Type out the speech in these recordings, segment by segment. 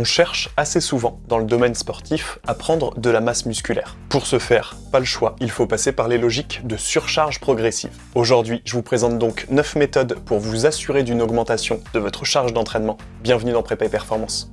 On cherche assez souvent, dans le domaine sportif, à prendre de la masse musculaire. Pour ce faire, pas le choix, il faut passer par les logiques de surcharge progressive. Aujourd'hui, je vous présente donc 9 méthodes pour vous assurer d'une augmentation de votre charge d'entraînement. Bienvenue dans Prépa et Performance.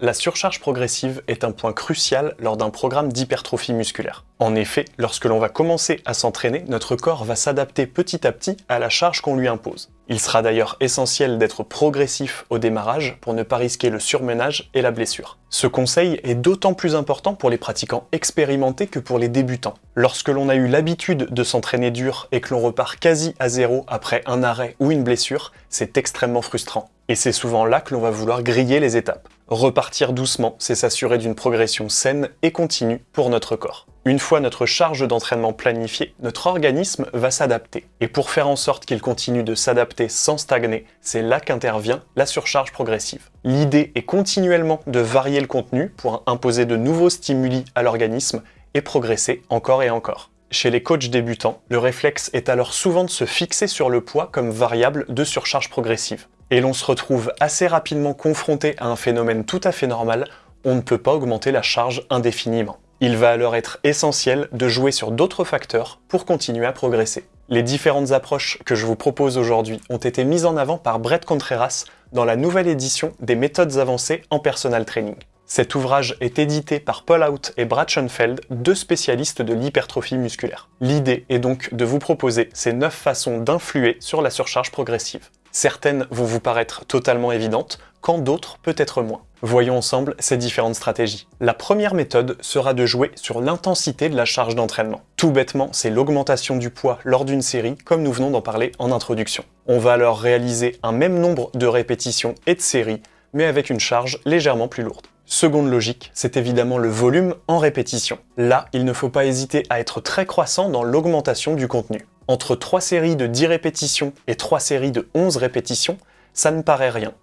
La surcharge progressive est un point crucial lors d'un programme d'hypertrophie musculaire. En effet, lorsque l'on va commencer à s'entraîner, notre corps va s'adapter petit à petit à la charge qu'on lui impose. Il sera d'ailleurs essentiel d'être progressif au démarrage pour ne pas risquer le surmenage et la blessure. Ce conseil est d'autant plus important pour les pratiquants expérimentés que pour les débutants. Lorsque l'on a eu l'habitude de s'entraîner dur et que l'on repart quasi à zéro après un arrêt ou une blessure, c'est extrêmement frustrant. Et c'est souvent là que l'on va vouloir griller les étapes. Repartir doucement, c'est s'assurer d'une progression saine et continue pour notre corps. Une fois notre charge d'entraînement planifiée, notre organisme va s'adapter. Et pour faire en sorte qu'il continue de s'adapter sans stagner, c'est là qu'intervient la surcharge progressive. L'idée est continuellement de varier le contenu pour imposer de nouveaux stimuli à l'organisme et progresser encore et encore. Chez les coachs débutants, le réflexe est alors souvent de se fixer sur le poids comme variable de surcharge progressive et l'on se retrouve assez rapidement confronté à un phénomène tout à fait normal, on ne peut pas augmenter la charge indéfiniment. Il va alors être essentiel de jouer sur d'autres facteurs pour continuer à progresser. Les différentes approches que je vous propose aujourd'hui ont été mises en avant par Brett Contreras dans la nouvelle édition des méthodes avancées en personal training. Cet ouvrage est édité par Paul Out et Brad Schoenfeld, deux spécialistes de l'hypertrophie musculaire. L'idée est donc de vous proposer ces 9 façons d'influer sur la surcharge progressive. Certaines vont vous paraître totalement évidentes, quand d'autres peut-être moins. Voyons ensemble ces différentes stratégies. La première méthode sera de jouer sur l'intensité de la charge d'entraînement. Tout bêtement, c'est l'augmentation du poids lors d'une série, comme nous venons d'en parler en introduction. On va alors réaliser un même nombre de répétitions et de séries, mais avec une charge légèrement plus lourde. Seconde logique, c'est évidemment le volume en répétition. Là, il ne faut pas hésiter à être très croissant dans l'augmentation du contenu. Entre 3 séries de 10 répétitions et 3 séries de 11 répétitions, ça ne paraît rien.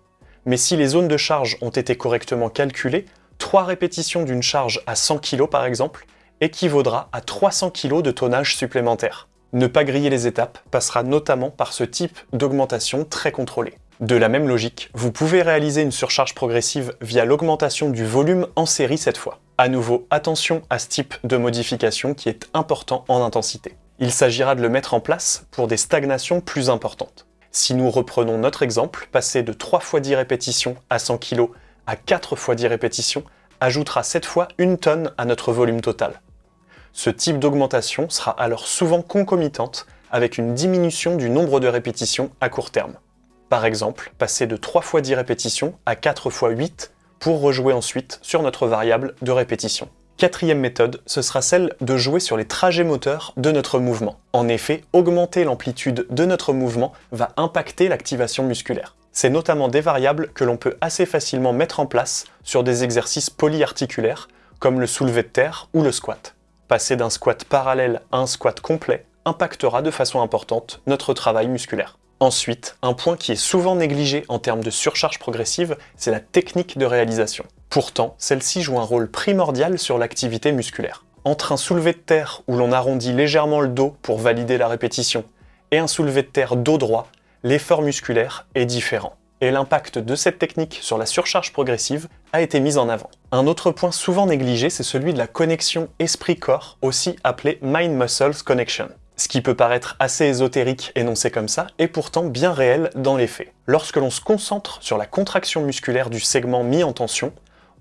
Mais si les zones de charge ont été correctement calculées, 3 répétitions d'une charge à 100 kg par exemple équivaudra à 300 kg de tonnage supplémentaire. Ne pas griller les étapes passera notamment par ce type d'augmentation très contrôlée. De la même logique, vous pouvez réaliser une surcharge progressive via l'augmentation du volume en série cette fois. À nouveau, attention à ce type de modification qui est important en intensité. Il s'agira de le mettre en place pour des stagnations plus importantes. Si nous reprenons notre exemple, passer de 3 x 10 répétitions à 100 kg à 4 x 10 répétitions ajoutera cette fois une tonne à notre volume total. Ce type d'augmentation sera alors souvent concomitante avec une diminution du nombre de répétitions à court terme. Par exemple, passer de 3 x 10 répétitions à 4 x 8 pour rejouer ensuite sur notre variable de répétition. Quatrième méthode, ce sera celle de jouer sur les trajets moteurs de notre mouvement. En effet, augmenter l'amplitude de notre mouvement va impacter l'activation musculaire. C'est notamment des variables que l'on peut assez facilement mettre en place sur des exercices polyarticulaires, comme le soulevé de terre ou le squat. Passer d'un squat parallèle à un squat complet impactera de façon importante notre travail musculaire. Ensuite, un point qui est souvent négligé en termes de surcharge progressive, c'est la technique de réalisation. Pourtant, celle-ci joue un rôle primordial sur l'activité musculaire. Entre un soulevé de terre où l'on arrondit légèrement le dos pour valider la répétition et un soulevé de terre dos droit, l'effort musculaire est différent. Et l'impact de cette technique sur la surcharge progressive a été mis en avant. Un autre point souvent négligé, c'est celui de la connexion esprit-corps, aussi appelée Mind-Muscles Connection ce qui peut paraître assez ésotérique énoncé comme ça, est pourtant bien réel dans les faits. Lorsque l'on se concentre sur la contraction musculaire du segment mis en tension,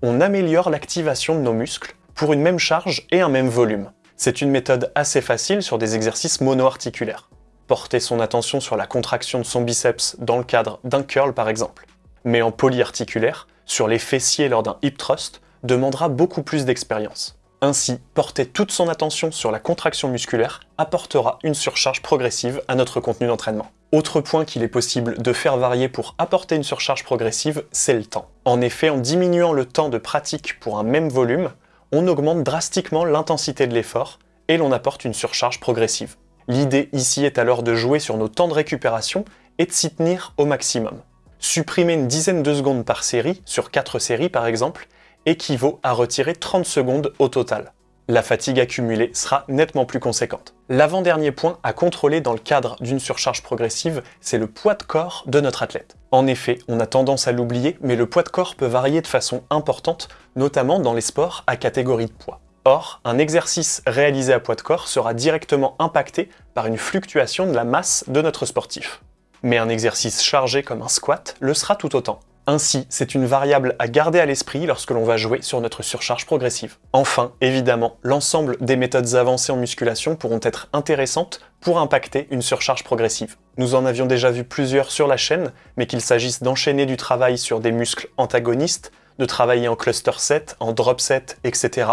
on améliore l'activation de nos muscles pour une même charge et un même volume. C'est une méthode assez facile sur des exercices monoarticulaires. Porter son attention sur la contraction de son biceps dans le cadre d'un curl par exemple. Mais en polyarticulaire, sur les fessiers lors d'un hip thrust, demandera beaucoup plus d'expérience. Ainsi, porter toute son attention sur la contraction musculaire apportera une surcharge progressive à notre contenu d'entraînement. Autre point qu'il est possible de faire varier pour apporter une surcharge progressive, c'est le temps. En effet, en diminuant le temps de pratique pour un même volume, on augmente drastiquement l'intensité de l'effort et l'on apporte une surcharge progressive. L'idée ici est alors de jouer sur nos temps de récupération et de s'y tenir au maximum. Supprimer une dizaine de secondes par série, sur 4 séries par exemple, équivaut à retirer 30 secondes au total. La fatigue accumulée sera nettement plus conséquente. L'avant-dernier point à contrôler dans le cadre d'une surcharge progressive, c'est le poids de corps de notre athlète. En effet, on a tendance à l'oublier, mais le poids de corps peut varier de façon importante, notamment dans les sports à catégorie de poids. Or, un exercice réalisé à poids de corps sera directement impacté par une fluctuation de la masse de notre sportif. Mais un exercice chargé comme un squat le sera tout autant. Ainsi, c'est une variable à garder à l'esprit lorsque l'on va jouer sur notre surcharge progressive. Enfin, évidemment, l'ensemble des méthodes avancées en musculation pourront être intéressantes pour impacter une surcharge progressive. Nous en avions déjà vu plusieurs sur la chaîne, mais qu'il s'agisse d'enchaîner du travail sur des muscles antagonistes, de travailler en cluster set, en drop set, etc.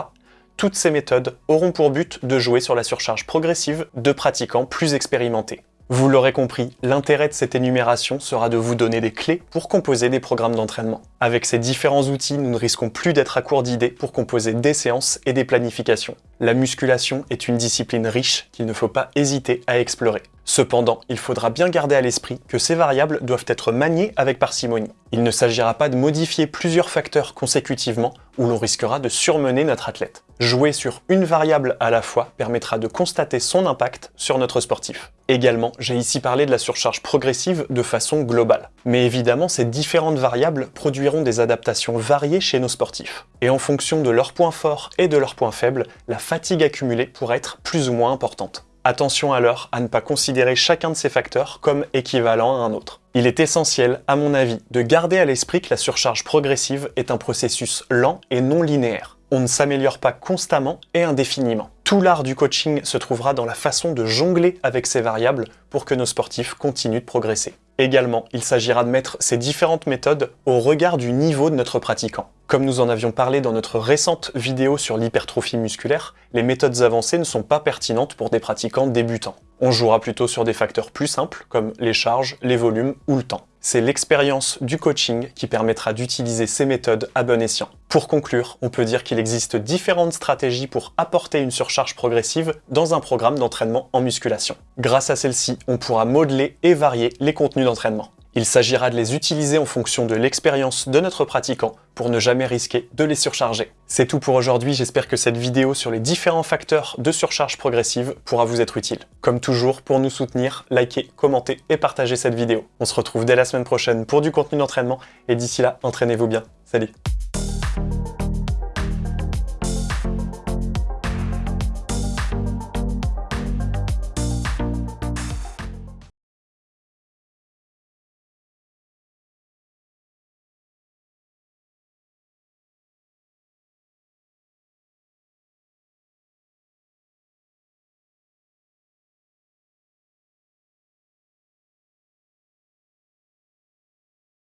Toutes ces méthodes auront pour but de jouer sur la surcharge progressive de pratiquants plus expérimentés. Vous l'aurez compris, l'intérêt de cette énumération sera de vous donner des clés pour composer des programmes d'entraînement. Avec ces différents outils, nous ne risquons plus d'être à court d'idées pour composer des séances et des planifications. La musculation est une discipline riche qu'il ne faut pas hésiter à explorer. Cependant, il faudra bien garder à l'esprit que ces variables doivent être maniées avec parcimonie. Il ne s'agira pas de modifier plusieurs facteurs consécutivement où l'on risquera de surmener notre athlète. Jouer sur une variable à la fois permettra de constater son impact sur notre sportif. Également, j'ai ici parlé de la surcharge progressive de façon globale. Mais évidemment, ces différentes variables produiront des adaptations variées chez nos sportifs. Et en fonction de leurs points forts et de leurs points faibles, la fatigue accumulée pourra être plus ou moins importante. Attention alors à ne pas considérer chacun de ces facteurs comme équivalent à un autre. Il est essentiel, à mon avis, de garder à l'esprit que la surcharge progressive est un processus lent et non linéaire. On ne s'améliore pas constamment et indéfiniment. Tout l'art du coaching se trouvera dans la façon de jongler avec ces variables pour que nos sportifs continuent de progresser. Également, il s'agira de mettre ces différentes méthodes au regard du niveau de notre pratiquant. Comme nous en avions parlé dans notre récente vidéo sur l'hypertrophie musculaire, les méthodes avancées ne sont pas pertinentes pour des pratiquants débutants. On jouera plutôt sur des facteurs plus simples, comme les charges, les volumes ou le temps. C'est l'expérience du coaching qui permettra d'utiliser ces méthodes à bon escient. Pour conclure, on peut dire qu'il existe différentes stratégies pour apporter une surcharge progressive dans un programme d'entraînement en musculation. Grâce à celle-ci, on pourra modeler et varier les contenus d'entraînement. Il s'agira de les utiliser en fonction de l'expérience de notre pratiquant pour ne jamais risquer de les surcharger. C'est tout pour aujourd'hui, j'espère que cette vidéo sur les différents facteurs de surcharge progressive pourra vous être utile. Comme toujours, pour nous soutenir, likez, commentez et partagez cette vidéo. On se retrouve dès la semaine prochaine pour du contenu d'entraînement et d'ici là, entraînez-vous bien. Salut